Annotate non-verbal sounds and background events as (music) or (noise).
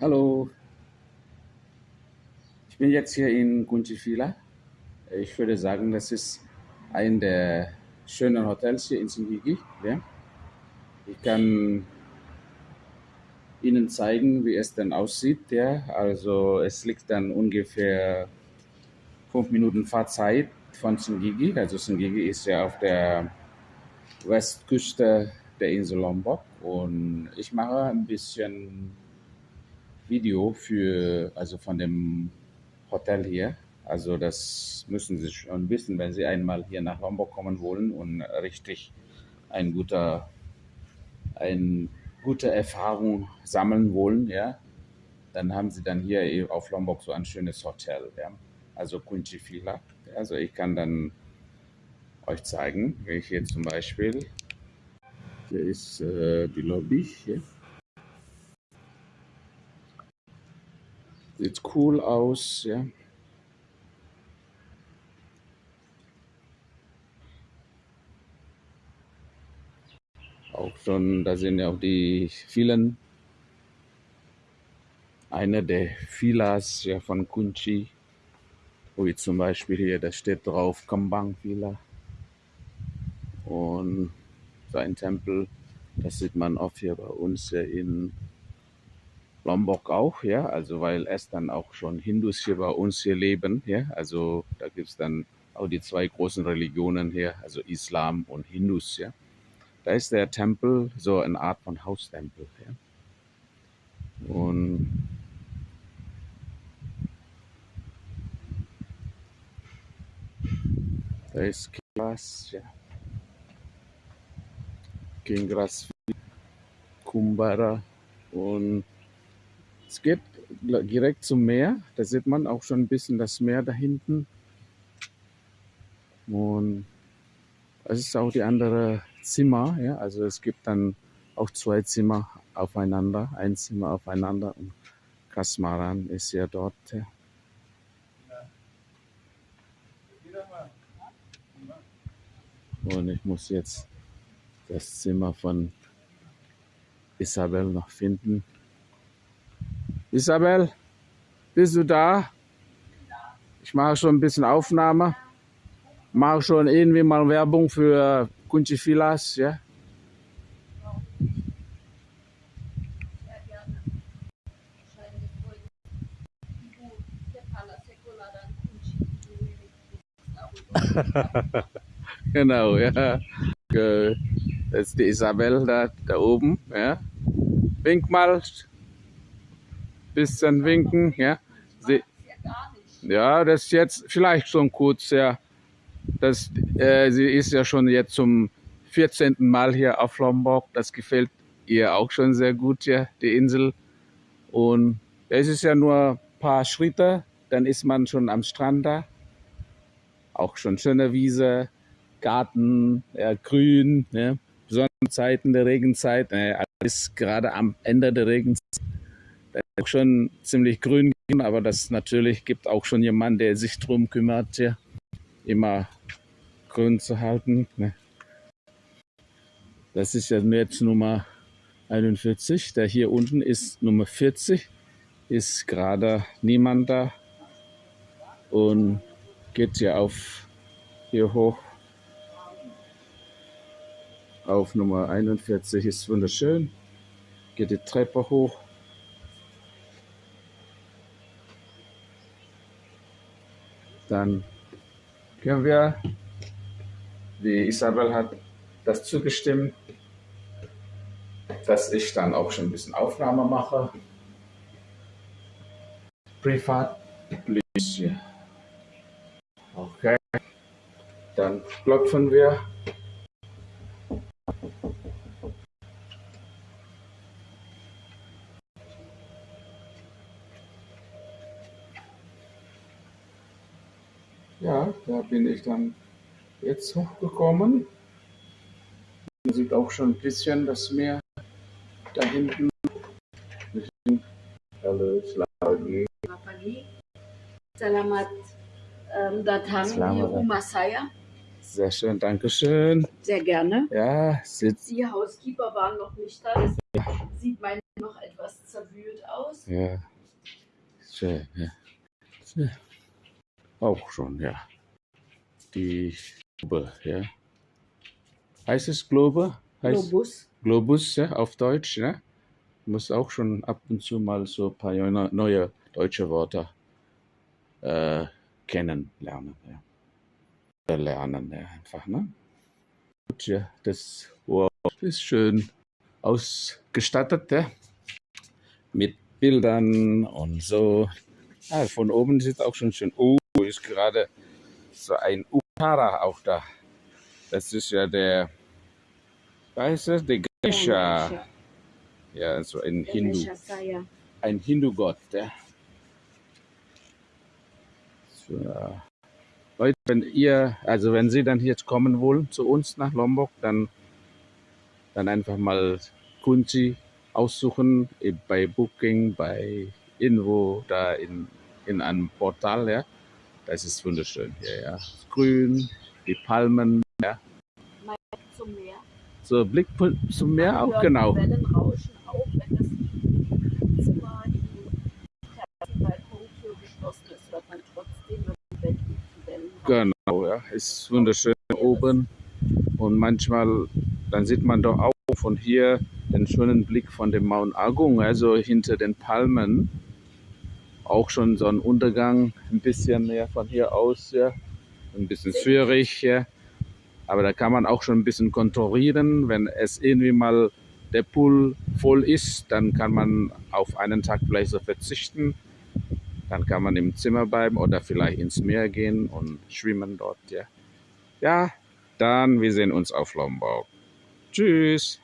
Hallo, ich bin jetzt hier in Kunchifila. Ich würde sagen, das ist ein der schönen Hotels hier in Singigi. Ja. Ich kann Ihnen zeigen, wie es dann aussieht. Ja. Also es liegt dann ungefähr fünf Minuten Fahrzeit von Singigi. Also Singigi ist ja auf der Westküste der Insel Lombok und ich mache ein bisschen Video für, also von dem Hotel hier. Also das müssen Sie schon wissen, wenn Sie einmal hier nach Lombok kommen wollen und richtig ein guter, ein gute Erfahrung sammeln wollen, ja, dann haben Sie dann hier auf Lombok so ein schönes Hotel, ja. Also Kunchifila. Also ich kann dann euch zeigen, wenn ich hier zum Beispiel, hier ist äh, die Lobby hier. Sieht cool aus, ja. Auch schon, da sind ja auch die vielen, eine der Villas ja, von Kunchi, wie zum Beispiel hier, da steht drauf Kambang Villa. Und sein Tempel, das sieht man oft hier bei uns ja in Lombok auch, ja, also weil es dann auch schon Hindus hier bei uns hier leben, ja, also da gibt es dann auch die zwei großen Religionen hier, also Islam und Hindus, ja. Da ist der Tempel so eine Art von Haustempel, ja. Und da ist Kingras, ja. Kingras Kumbara und es geht direkt zum Meer. Da sieht man auch schon ein bisschen das Meer da hinten. Und es ist auch die andere Zimmer. Ja? Also es gibt dann auch zwei Zimmer aufeinander, ein Zimmer aufeinander. Und Kasmaran ist ja dort. Ja. Und ich muss jetzt das Zimmer von Isabel noch finden. Isabel, bist du da? Ich mache schon ein bisschen Aufnahme. Mache schon irgendwie mal Werbung für Kunchi Filas, ja? (laughs) genau, ja. Das ist die Isabel da, da oben, ja. Wink mal, bisschen winken, ja. Sie, ja, das ist jetzt vielleicht schon kurz, ja. Das, äh, sie ist ja schon jetzt zum 14. Mal hier auf Lombok. Das gefällt ihr auch schon sehr gut, ja, die Insel. Und es ist ja nur ein paar Schritte, dann ist man schon am Strand da. Auch schon schöne Wiese, Garten, ja, grün, ja. Sonnenzeiten der Regenzeit, ja, alles gerade am Ende der Regenzeit schon ziemlich grün, aber das natürlich gibt auch schon jemanden, der sich darum kümmert, ja, immer grün zu halten. Ne? Das ist ja jetzt Nummer 41. Der hier unten ist Nummer 40. Ist gerade niemand da und geht ja auf hier hoch. Auf Nummer 41 ist wunderschön. Geht die Treppe hoch. Dann können wir, die Isabel hat das zugestimmt, dass ich dann auch schon ein bisschen Aufnahme mache. Privat, please. Okay, dann klopfen wir. Ja, da bin ich dann jetzt hochgekommen. Man sieht auch schon ein bisschen das Meer da hinten. Hallo, Selamat um, datang di rumah saya. Sehr schön, danke schön. Sehr gerne. Ja, sitzt. Die Housekeeper waren noch nicht da, deswegen sieht meine noch etwas zerwühlt aus. Ja. Schön, ja. Auch schon, ja. Die Globe, ja. Heißt es Globe? Heißt Globus. Globus, ja, auf Deutsch, ja. Muss auch schon ab und zu mal so ein paar neue deutsche Wörter äh, kennenlernen, ja. Lernen, ja, einfach, ne? Gut, ja, das wow, ist schön ausgestattet, ja. Mit Bildern und so. Ah, von oben sieht auch schon schön. Oh, ist gerade so ein Ukara auch da. Das ist ja der, weiß es, der Ganesha. Ja, so ein Hindu, ein Hindu-Gott. So. Leute, wenn ihr, also wenn Sie dann jetzt kommen wollen zu uns nach Lombok, dann, dann einfach mal Kunzi aussuchen bei Booking, bei irgendwo da in, in einem Portal, ja. Das ist wunderschön hier, ja. Grün, die Palmen, ja. Zum Meer. So, Blick zum Meer Man auch, genau. Die Wellen rauschen auch, wenn das Zimmer, die Terrassenbalkontür geschlossen ist, hört man trotzdem, Bett liegt, die Wellen. Genau, ja. Ist wunderschön oben. Und manchmal, dann sieht man doch auch von hier den schönen Blick von dem Mount Agung, also hinter den Palmen. Auch schon so ein Untergang, ein bisschen mehr von hier aus, ja. Ein bisschen schwierig, ja. Aber da kann man auch schon ein bisschen kontrollieren. Wenn es irgendwie mal der Pool voll ist, dann kann man auf einen Tag vielleicht so verzichten. Dann kann man im Zimmer bleiben oder vielleicht ins Meer gehen und schwimmen dort, ja. Ja, dann wir sehen uns auf Lombok. Tschüss.